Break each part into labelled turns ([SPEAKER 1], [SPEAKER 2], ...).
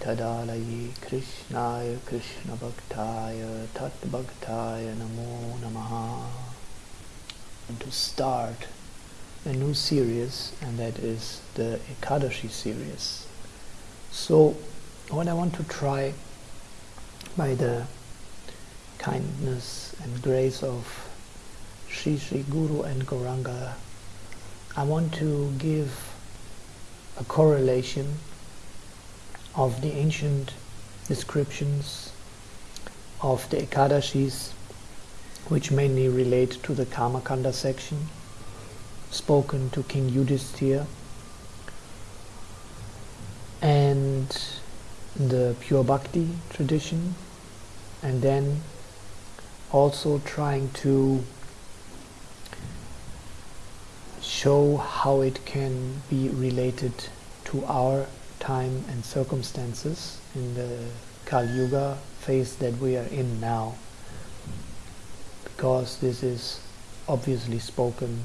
[SPEAKER 1] Tadalayi Krishnaya Krishna Bhaktaya Tat Bhaktaya Namo Namaha. And to start a new series and that is the Ekadashi series. So what I want to try by the kindness and grace of Sri Sri Guru and Gauranga I want to give a correlation of the ancient descriptions of the Ekadashis which mainly relate to the Karmakanda section spoken to King Yudhisthira and the pure bhakti tradition and then also trying to show how it can be related to our time and circumstances in the Kali Yuga phase that we are in now. Because this is obviously spoken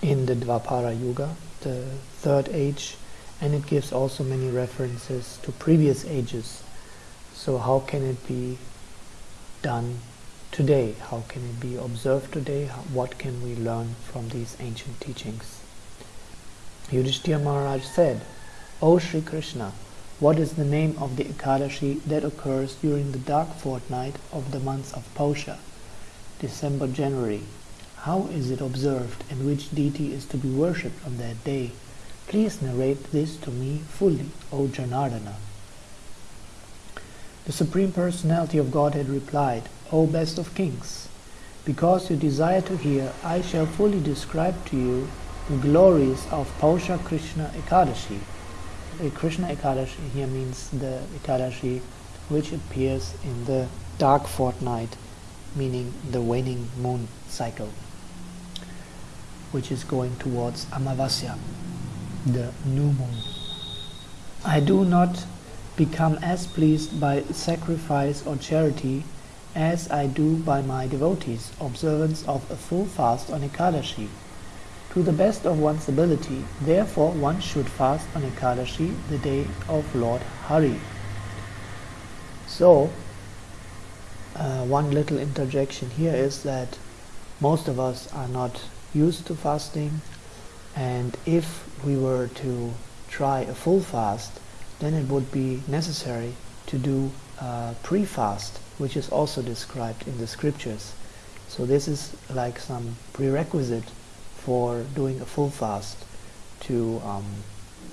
[SPEAKER 1] in the Dvapara Yuga, the third age and it gives also many references to previous ages. So how can it be done today? How can it be observed today? What can we learn from these ancient teachings? Yudhishthira Maharaj said, O Sri Krishna, what is the name of the Ekadashi that occurs during the dark fortnight of the months of Pausha, December, January? How is it observed and which deity is to be worshipped on that day? Please narrate this to me fully, O Janardana. The Supreme Personality of Godhead replied, O best of kings, because you desire to hear, I shall fully describe to you the glories of Pausha Krishna Ekadashi. A Krishna Ekadashi here means the Ekadashi which appears in the dark fortnight, meaning the waning moon cycle, which is going towards Amavasya, the new moon. I do not become as pleased by sacrifice or charity as I do by my devotees, observance of a full fast on Ekadashi. To the best of one's ability, therefore one should fast on Ekadashi, the day of Lord Hari. So, uh, one little interjection here is that most of us are not used to fasting and if we were to try a full fast then it would be necessary to do uh, pre-fast, which is also described in the scriptures. So this is like some prerequisite for doing a full fast to um,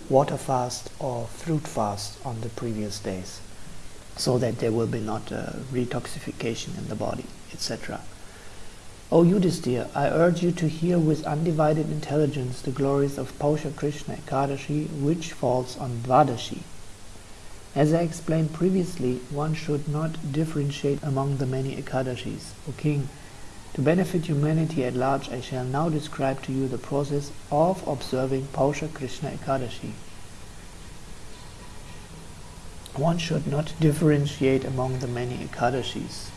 [SPEAKER 1] water fast or fruit fast on the previous days so that there will be not a retoxification in the body, etc. O Yudhisthira, I urge you to hear with undivided intelligence the glories of Pausha Krishna Ekadashi, which falls on Dvadashi. As I explained previously, one should not differentiate among the many Ekadashis. O King, to benefit humanity at large, I shall now describe to you the process of observing Pausha Krishna Ekadashi. One should not differentiate among the many Ekadashis.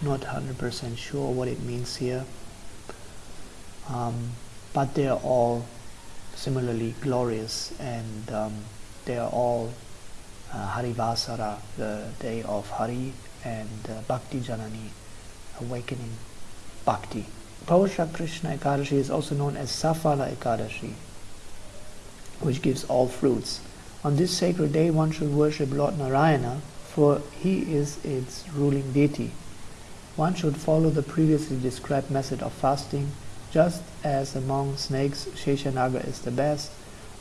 [SPEAKER 1] Not 100% sure what it means here. Um, but they are all similarly glorious and um, they are all uh, Harivasara, the day of Hari, and uh, Bhakti Janani, awakening Bhakti. Pausha Krishna Ekadashi is also known as Safala Ekadashi, which gives all fruits. On this sacred day one should worship Lord Narayana, for he is its ruling deity. One should follow the previously described method of fasting, just as among snakes Sheshanaga is the best,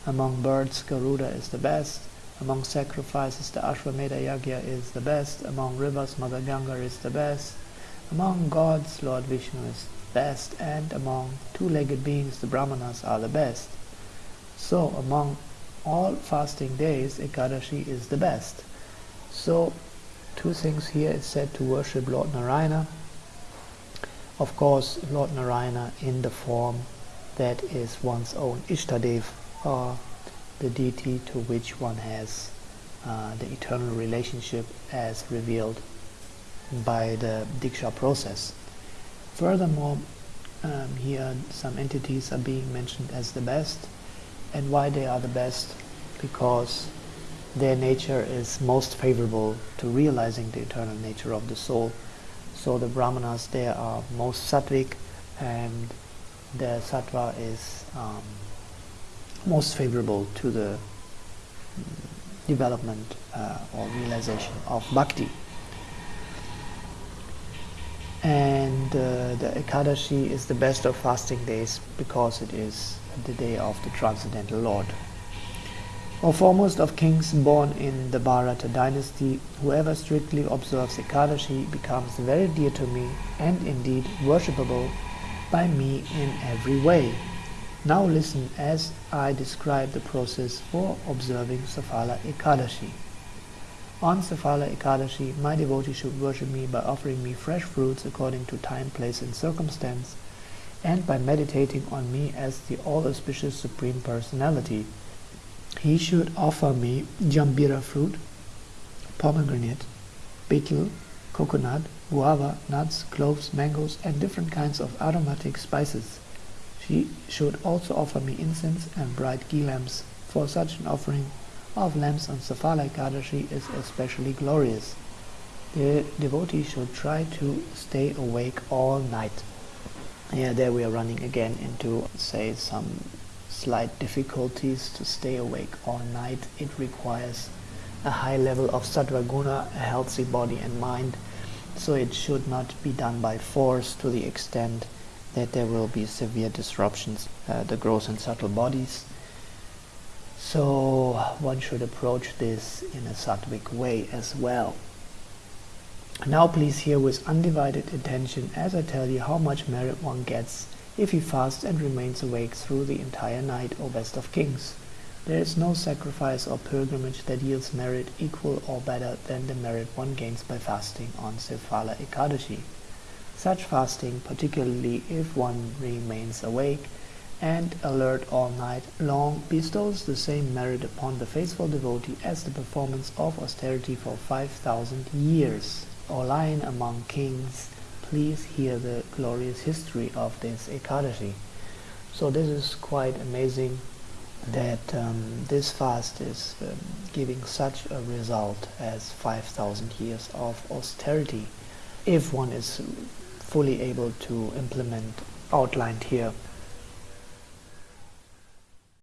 [SPEAKER 1] among birds Garuda is the best, among sacrifices, the Ashwamedha Yagya is the best. Among rivers, Mother Ganga is the best. Among gods, Lord Vishnu is best. And among two-legged beings, the Brahmanas are the best. So, among all fasting days, Ekadashi is the best. So, two things here is said to worship Lord Narayana. Of course, Lord Narayana in the form that is one's own Ishtadev, or the deity to which one has uh, the eternal relationship as revealed by the Diksha process. Furthermore, um, here some entities are being mentioned as the best And why they are the best? Because their nature is most favorable to realizing the eternal nature of the soul. So the brahmanas there are most sattvic and the sattva is um, most favorable to the development uh, or realization of bhakti. And uh, the Ekadashi is the best of fasting days because it is the day of the Transcendental Lord. O foremost of kings born in the Bharata dynasty, whoever strictly observes Ekadashi becomes very dear to me and indeed worshipable by me in every way. Now listen as I describe the process for observing Safala Ekadashi. On Safala Ekadashi, my devotee should worship me by offering me fresh fruits according to time, place, and circumstance, and by meditating on me as the all-auspicious Supreme Personality. He should offer me jambira fruit, pomegranate, betel, coconut, guava, nuts, cloves, mangoes, and different kinds of aromatic spices. She should also offer me incense and bright ghee lamps, for such an offering of lamps on Safala Ekadashi is especially glorious. The devotee should try to stay awake all night. Yeah, there we are running again into, say, some slight difficulties to stay awake all night. It requires a high level of sattva guna, a healthy body and mind, so it should not be done by force to the extent that there will be severe disruptions uh, the gross and subtle bodies. So one should approach this in a sattvic way as well. Now please hear with undivided attention as I tell you how much merit one gets if he fasts and remains awake through the entire night, O best of kings. There is no sacrifice or pilgrimage that yields merit equal or better than the merit one gains by fasting on Safala Ekadashi. Such fasting, particularly if one remains awake and alert all night long, bestows the same merit upon the faithful devotee as the performance of austerity for 5,000 years. O lion among kings, please hear the glorious history of this Ekadashi. So this is quite amazing that um, this fast is um, giving such a result as 5,000 years of austerity if one is fully able to implement outlined here